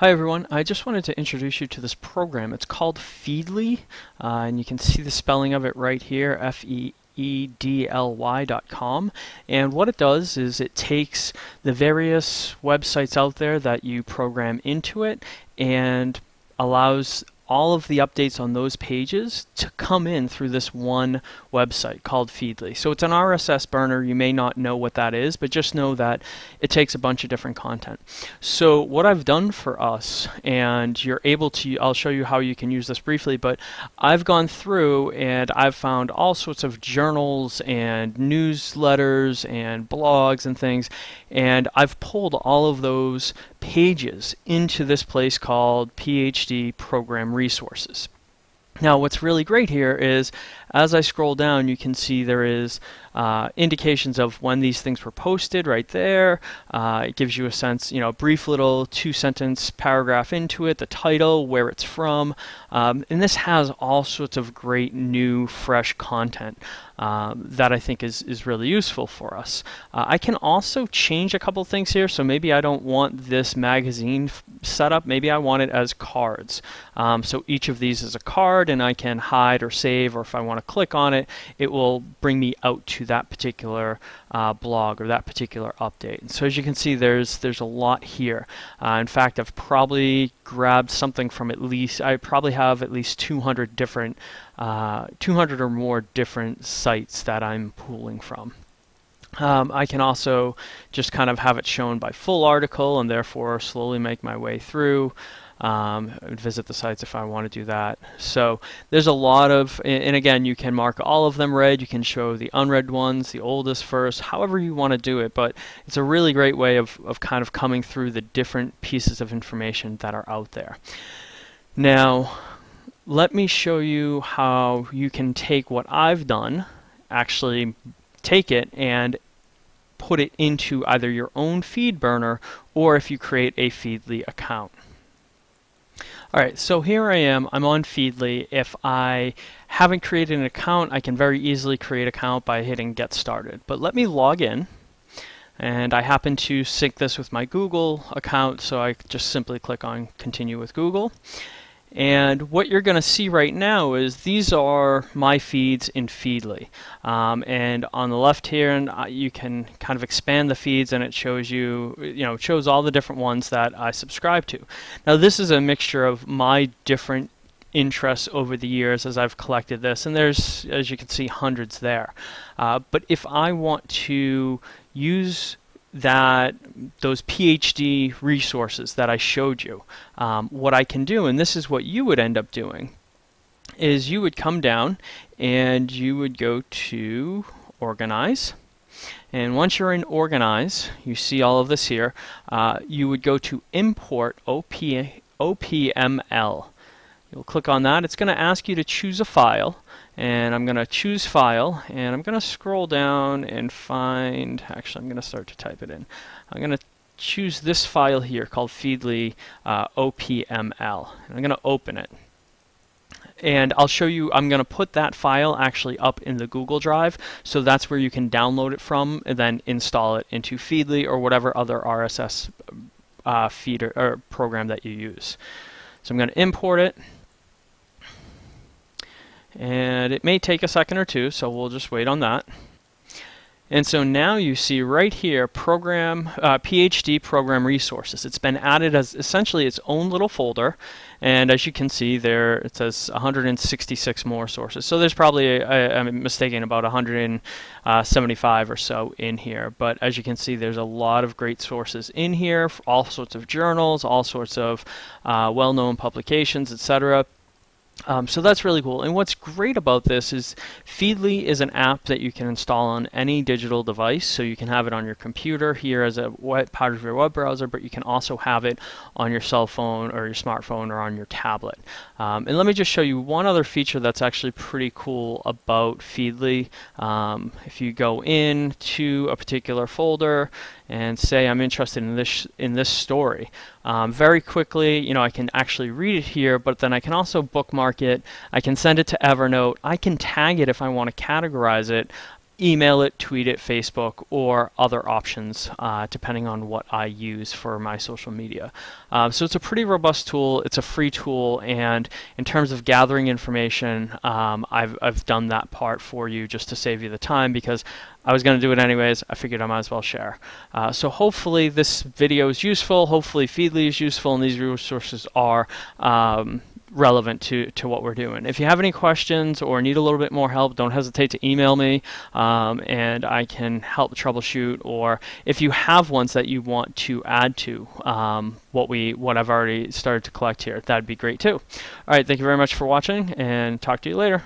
Hi everyone, I just wanted to introduce you to this program. It's called Feedly, uh, and you can see the spelling of it right here, F-E-E-D-L-Y.com. And what it does is it takes the various websites out there that you program into it and allows all of the updates on those pages to come in through this one website called Feedly. So it's an RSS burner. You may not know what that is, but just know that it takes a bunch of different content. So what I've done for us, and you're able to, I'll show you how you can use this briefly, but I've gone through and I've found all sorts of journals and newsletters and blogs and things, and I've pulled all of those pages into this place called PhD Program Resources. Now what's really great here is as I scroll down you can see there is uh, indications of when these things were posted right there. Uh, it gives you a sense, you know, a brief little two sentence paragraph into it, the title, where it's from, um, and this has all sorts of great new fresh content um, that I think is, is really useful for us. Uh, I can also change a couple things here, so maybe I don't want this magazine setup, maybe I want it as cards. Um, so each of these is a card and I can hide or save or if I want to click on it, it will bring me out to that particular uh, blog or that particular update. And so as you can see, there's there's a lot here. Uh, in fact, I've probably grabbed something from at least, I probably have at least 200 different, uh, 200 or more different sites that I'm pulling from. Um, I can also just kind of have it shown by full article and therefore slowly make my way through um, visit the sites if I want to do that. So there's a lot of, and again, you can mark all of them read. You can show the unread ones, the oldest first, however you want to do it. But it's a really great way of, of kind of coming through the different pieces of information that are out there. Now, let me show you how you can take what I've done, actually take it and put it into either your own feed burner or if you create a Feedly account. All right, so here I am, I'm on Feedly. If I haven't created an account, I can very easily create an account by hitting get started. But let me log in. And I happen to sync this with my Google account, so I just simply click on continue with Google. And what you're going to see right now is these are my feeds in Feedly. Um, and on the left here, and uh, you can kind of expand the feeds and it shows you, you know, shows all the different ones that I subscribe to. Now this is a mixture of my different interests over the years as I've collected this and there's as you can see hundreds there uh, but if I want to use that those PhD resources that I showed you, um, what I can do, and this is what you would end up doing, is you would come down and you would go to Organize. And once you're in Organize, you see all of this here, uh, you would go to Import OP, OPML. You'll click on that. It's going to ask you to choose a file and I'm going to choose file and I'm going to scroll down and find actually I'm going to start to type it in. I'm going to choose this file here called feedly uh, OPML and I'm going to open it. And I'll show you I'm going to put that file actually up in the Google Drive so that's where you can download it from and then install it into Feedly or whatever other RSS uh, feeder or program that you use. So I'm going to import it and it may take a second or two, so we'll just wait on that. And so now you see right here, program uh, PhD program resources. It's been added as essentially its own little folder. And as you can see there, it says 166 more sources. So there's probably, i I'm mistaken, about 175 or so in here. But as you can see, there's a lot of great sources in here, all sorts of journals, all sorts of uh, well-known publications, etc. Um, so that's really cool. And what's great about this is Feedly is an app that you can install on any digital device. So you can have it on your computer here as a web, part of your web browser, but you can also have it on your cell phone or your smartphone or on your tablet. Um, and let me just show you one other feature that's actually pretty cool about Feedly. Um, if you go in to a particular folder and say I'm interested in this in this story. Um, very quickly, you know, I can actually read it here, but then I can also bookmark it. I can send it to Evernote. I can tag it if I want to categorize it email it, tweet it, Facebook, or other options, uh, depending on what I use for my social media. Um, so it's a pretty robust tool. It's a free tool, and in terms of gathering information, um, I've, I've done that part for you just to save you the time because I was going to do it anyways. I figured I might as well share. Uh, so hopefully this video is useful. Hopefully Feedly is useful, and these resources are um, relevant to, to what we're doing. If you have any questions or need a little bit more help, don't hesitate to email me um, and I can help troubleshoot. Or if you have ones that you want to add to um, what we what I've already started to collect here, that'd be great too. All right, thank you very much for watching and talk to you later.